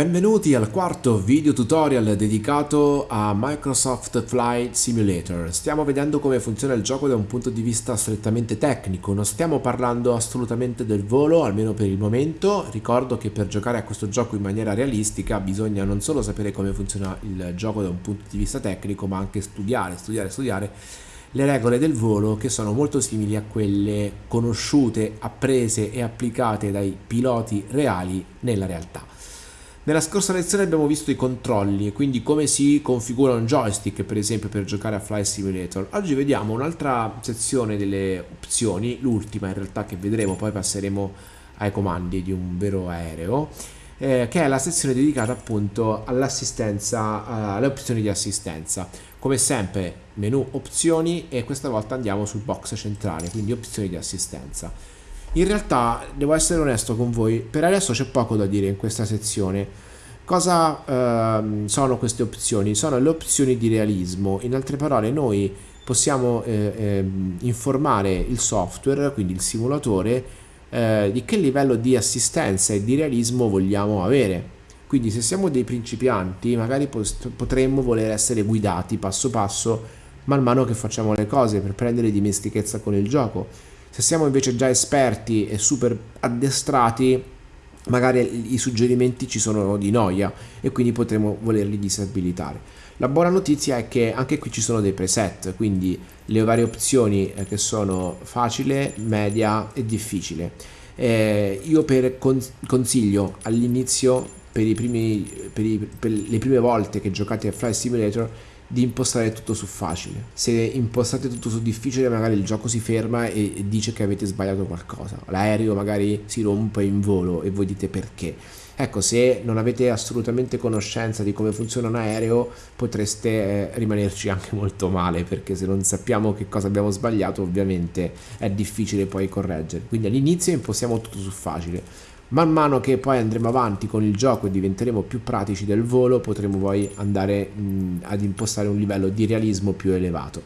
Benvenuti al quarto video tutorial dedicato a Microsoft Flight Simulator. Stiamo vedendo come funziona il gioco da un punto di vista strettamente tecnico, non stiamo parlando assolutamente del volo, almeno per il momento. Ricordo che per giocare a questo gioco in maniera realistica bisogna non solo sapere come funziona il gioco da un punto di vista tecnico, ma anche studiare, studiare, studiare le regole del volo che sono molto simili a quelle conosciute, apprese e applicate dai piloti reali nella realtà. Nella scorsa lezione abbiamo visto i controlli, quindi come si configura un joystick per esempio per giocare a Flight Simulator. Oggi vediamo un'altra sezione delle opzioni, l'ultima in realtà che vedremo, poi passeremo ai comandi di un vero aereo, eh, che è la sezione dedicata appunto all'assistenza, alle opzioni di assistenza. Come sempre menu opzioni e questa volta andiamo sul box centrale, quindi opzioni di assistenza. In realtà, devo essere onesto con voi, per adesso c'è poco da dire in questa sezione. Cosa ehm, sono queste opzioni? Sono le opzioni di realismo. In altre parole, noi possiamo eh, eh, informare il software, quindi il simulatore, eh, di che livello di assistenza e di realismo vogliamo avere. Quindi se siamo dei principianti, magari potremmo voler essere guidati passo passo man mano che facciamo le cose per prendere dimestichezza con il gioco se siamo invece già esperti e super addestrati, magari i suggerimenti ci sono di noia e quindi potremo volerli disabilitare. La buona notizia è che anche qui ci sono dei preset, quindi le varie opzioni eh, che sono facile, media e difficile. Eh, io per consiglio all'inizio, per, per, per le prime volte che giocate a Flight Simulator, di impostare tutto su facile. Se impostate tutto su difficile magari il gioco si ferma e, dice che avete sbagliato qualcosa. L'aereo magari si rompe in volo e voi dite perché. Ecco, se non avete assolutamente conoscenza di come funziona un aereo potreste eh, rimanerci anche molto male perché se non sappiamo che cosa abbiamo sbagliato ovviamente è difficile poi correggere. Quindi all'inizio impostiamo tutto su facile Man mano che poi andremo avanti con il gioco e diventeremo più pratici del volo, potremo poi andare mh, ad impostare un livello di realismo più elevato.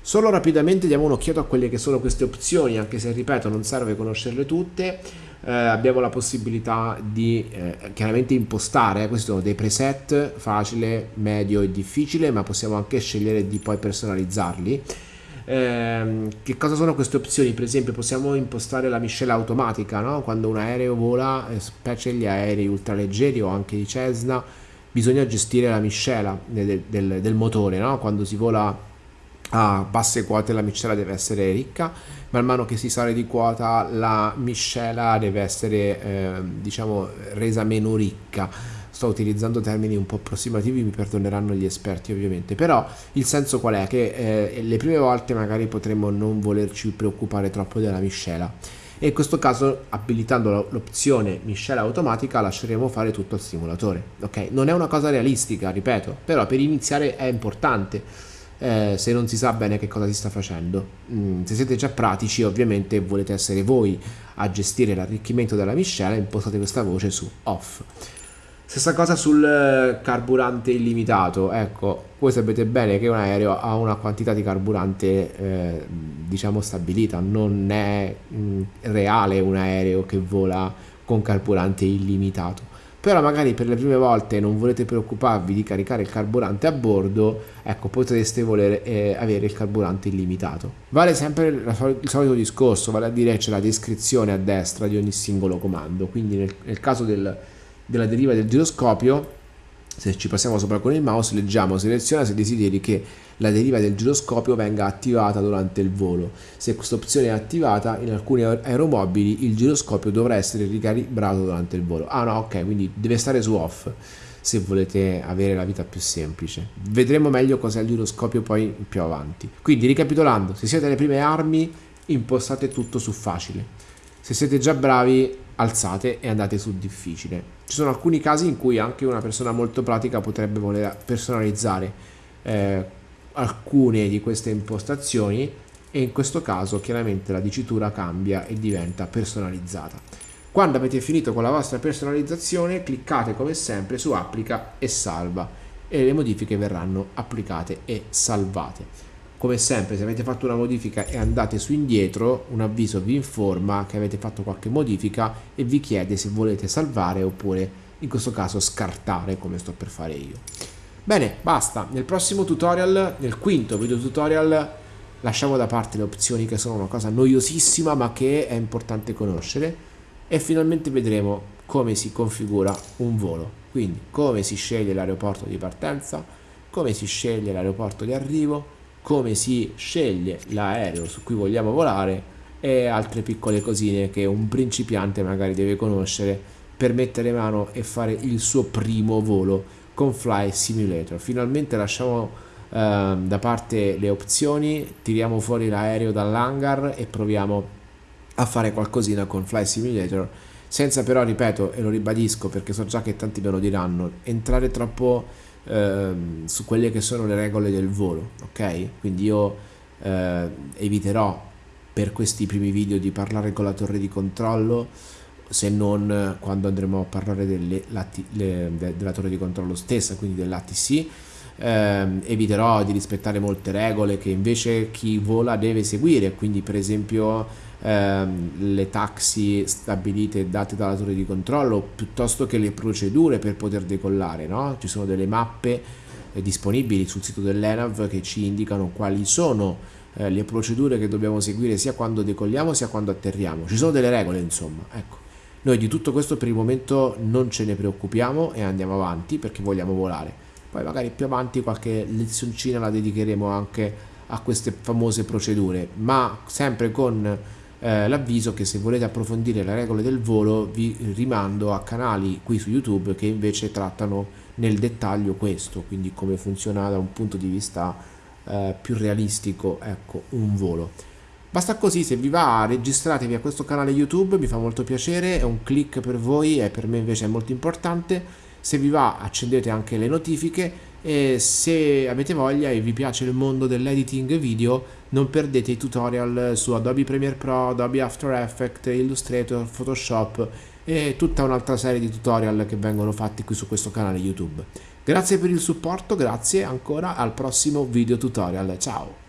Solo rapidamente diamo un'occhiata a quelle che sono queste opzioni, anche se ripeto non serve conoscerle tutte. Eh, abbiamo la possibilità di eh, chiaramente impostare, eh, questi sono dei preset facile, medio e difficile, ma possiamo anche scegliere di poi personalizzarli eh, che cosa sono queste opzioni? Per esempio possiamo impostare la miscela automatica, no? quando un aereo vola, eh, specie gli aerei ultraleggeri o anche i Cessna, bisogna gestire la miscela del, del, del motore, no? quando si vola a basse quote la miscela deve essere ricca, man mano che si sale di quota la miscela deve essere eh, diciamo resa meno ricca sto utilizzando termini un po' approssimativi, mi perdoneranno gli esperti ovviamente, però il senso qual è? Che eh, le prime volte magari potremmo non volerci preoccupare troppo della miscela e in questo caso abilitando l'opzione miscela automatica lasceremo fare tutto al simulatore, ok? Non è una cosa realistica, ripeto, però per iniziare è importante. Eh, se non si sa bene che cosa si sta facendo. Mm, se siete già pratici, ovviamente volete essere voi a gestire l'arricchimento della miscela, impostate questa voce su off. Stessa cosa sul eh, carburante illimitato, ecco, voi sapete bene che un aereo ha una quantità di carburante eh, diciamo stabilita, non è mh, mm, reale un aereo che vola con carburante illimitato. Però magari per le prime volte non volete preoccuparvi di caricare il carburante a bordo, ecco, potreste voler eh, avere il carburante illimitato. Vale sempre il solito discorso, vale a dire c'è la descrizione a destra di ogni singolo comando, quindi nel, nel caso del della deriva del giroscopio se ci passiamo sopra con il mouse leggiamo seleziona se desideri che la deriva del giroscopio venga attivata durante il volo. Se questa opzione è attivata in alcuni aeromobili il giroscopio dovrà essere ricalibrato durante il volo. Ah no ok quindi deve stare su off se volete avere la vita più semplice. Vedremo meglio cos'è il giroscopio poi più avanti. Quindi ricapitolando se siete alle prime armi impostate tutto su facile. Se siete già bravi alzate e andate su difficile. Ci sono alcuni casi in cui anche una persona molto pratica potrebbe voler personalizzare eh, alcune di queste impostazioni e in questo caso chiaramente la dicitura cambia e diventa personalizzata. Quando avete finito con la vostra personalizzazione cliccate come sempre su applica e salva e le modifiche verranno applicate e salvate. Come sempre se avete fatto una modifica e andate su indietro un avviso vi informa che avete fatto qualche modifica e vi chiede se volete salvare oppure in questo caso scartare come sto per fare io. Bene, basta. Nel prossimo tutorial, nel quinto video tutorial, lasciamo da parte le opzioni che sono una cosa noiosissima ma che è importante conoscere e finalmente vedremo come si configura un volo. Quindi come si sceglie l'aeroporto di partenza, come si sceglie l'aeroporto di arrivo, come si sceglie l'aereo su cui vogliamo volare e altre piccole cosine che un principiante magari deve conoscere per mettere mano e fare il suo primo volo con Fly Simulator. Finalmente lasciamo eh, da parte le opzioni, tiriamo fuori l'aereo dall'hangar e proviamo a fare qualcosina con Fly Simulator senza però, ripeto, e lo ribadisco perché so già che tanti me lo diranno, entrare troppo eh, su quelle che sono le regole del volo, ok? Quindi io eh, eviterò per questi primi video di parlare con la torre di controllo se non quando andremo a parlare delle, le, della torre di controllo stessa, quindi dell'ATC, eh, eviterò di rispettare molte regole che invece chi vola deve seguire, quindi per esempio ehm, le taxi stabilite date dalla torre di controllo piuttosto che le procedure per poter decollare no? ci sono delle mappe eh, disponibili sul sito dell'ENAV che ci indicano quali sono eh, le procedure che dobbiamo seguire sia quando decolliamo sia quando atterriamo. Ci sono delle regole insomma ecco. Noi di tutto questo per il momento non ce ne preoccupiamo e andiamo avanti perché vogliamo volare. Poi magari più avanti qualche lezioncina la dedicheremo anche a queste famose procedure ma sempre con eh, l'avviso che se volete approfondire le regole del volo vi rimando a canali qui su YouTube che invece trattano nel dettaglio questo, quindi come funziona da un punto di vista eh, più realistico ecco, un volo. Basta così, se vi va registratevi a questo canale YouTube, mi fa molto piacere, è un click per voi e per me invece è molto importante. Se vi va accendete anche le notifiche e se avete voglia e vi piace il mondo dell'editing video non perdete i tutorial su Adobe Premiere Pro, Adobe After Effects, Illustrator, Photoshop e tutta un'altra serie di tutorial che vengono fatti qui su questo canale YouTube. Grazie per il supporto, grazie ancora al prossimo video tutorial, ciao!